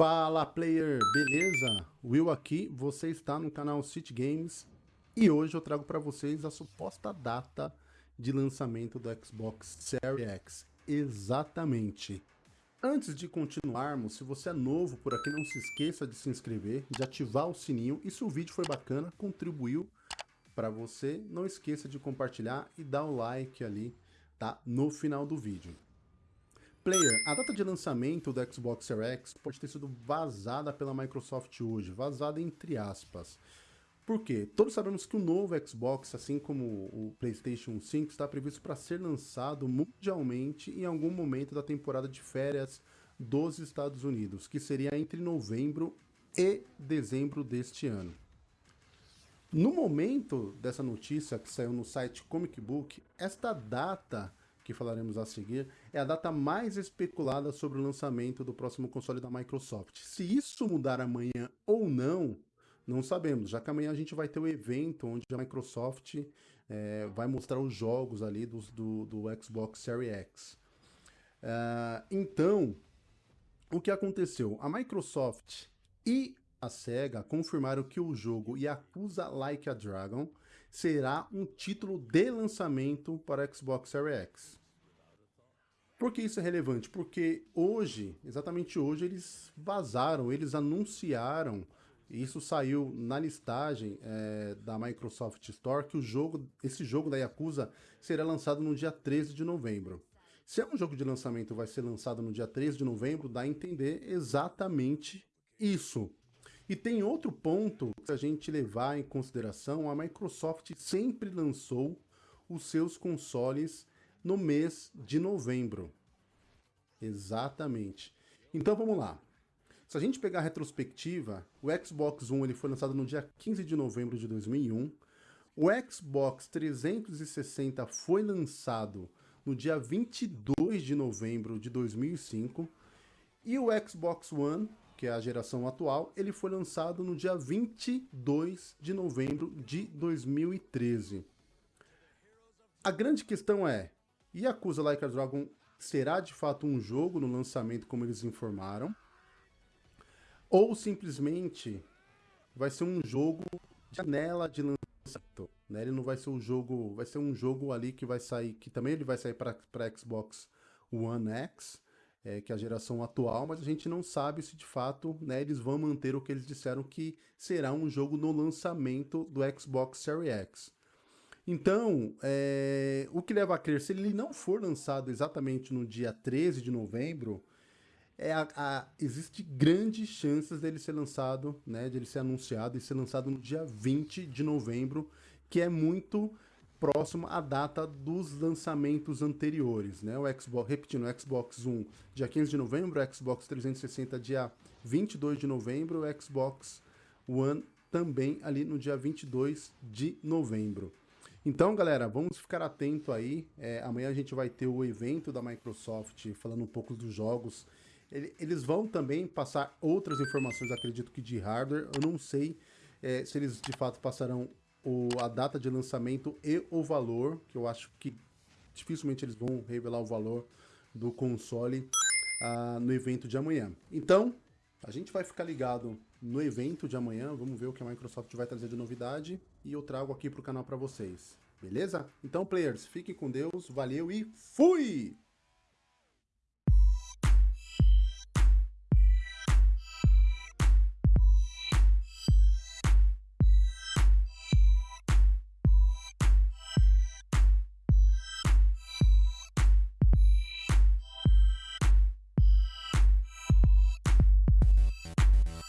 Fala player, beleza? Will aqui, você está no canal City Games e hoje eu trago para vocês a suposta data de lançamento do Xbox Series X. Exatamente. Antes de continuarmos, se você é novo por aqui, não se esqueça de se inscrever, de ativar o sininho e se o vídeo foi bacana, contribuiu para você, não esqueça de compartilhar e dar o like ali, tá? No final do vídeo. Player, a data de lançamento do Xbox Series X pode ter sido vazada pela Microsoft hoje, vazada entre aspas. Por quê? Todos sabemos que o novo Xbox, assim como o PlayStation 5, está previsto para ser lançado mundialmente em algum momento da temporada de férias dos Estados Unidos, que seria entre novembro e dezembro deste ano. No momento dessa notícia que saiu no site Comic Book, esta data que falaremos a seguir, é a data mais especulada sobre o lançamento do próximo console da Microsoft. Se isso mudar amanhã ou não, não sabemos, já que amanhã a gente vai ter o um evento onde a Microsoft é, vai mostrar os jogos ali do, do, do Xbox Series X. Uh, então, o que aconteceu? A Microsoft e a SEGA confirmaram que o jogo Yakuza Like a Dragon será um título de lançamento para Xbox Series X. Por que isso é relevante? Porque hoje, exatamente hoje, eles vazaram, eles anunciaram, isso saiu na listagem é, da Microsoft Store, que o jogo, esse jogo da Yakuza será lançado no dia 13 de novembro. Se é um jogo de lançamento vai ser lançado no dia 13 de novembro, dá a entender exatamente isso. E tem outro ponto que a gente levar em consideração, a Microsoft sempre lançou os seus consoles no mês de novembro. Exatamente. Então vamos lá. Se a gente pegar a retrospectiva, o Xbox One ele foi lançado no dia 15 de novembro de 2001. O Xbox 360 foi lançado no dia 22 de novembro de 2005. E o Xbox One que é a geração atual, ele foi lançado no dia 22 de novembro de 2013. A grande questão é, Yakuza Like a Dragon será de fato um jogo no lançamento como eles informaram? Ou simplesmente vai ser um jogo de janela de lançamento? Né? Ele não vai ser um jogo, vai ser um jogo ali que vai sair, que também ele vai sair para Xbox One X, é, que é a geração atual, mas a gente não sabe se de fato né, eles vão manter o que eles disseram que será um jogo no lançamento do Xbox Series X. Então, é, o que leva a crer, se ele não for lançado exatamente no dia 13 de novembro, é a, a, existe grandes chances dele ser lançado, né, de ele ser anunciado e ser lançado no dia 20 de novembro, que é muito próximo à data dos lançamentos anteriores, né? O Xbox, repetindo, o Xbox One dia 15 de novembro, o Xbox 360 dia 22 de novembro, o Xbox One também ali no dia 22 de novembro. Então, galera, vamos ficar atento aí. É, amanhã a gente vai ter o evento da Microsoft falando um pouco dos jogos. Eles vão também passar outras informações, acredito que de hardware. Eu não sei é, se eles de fato passarão o, a data de lançamento e o valor, que eu acho que dificilmente eles vão revelar o valor do console uh, no evento de amanhã. Então, a gente vai ficar ligado no evento de amanhã, vamos ver o que a Microsoft vai trazer de novidade e eu trago aqui para o canal para vocês, beleza? Então, players, fiquem com Deus, valeu e fui!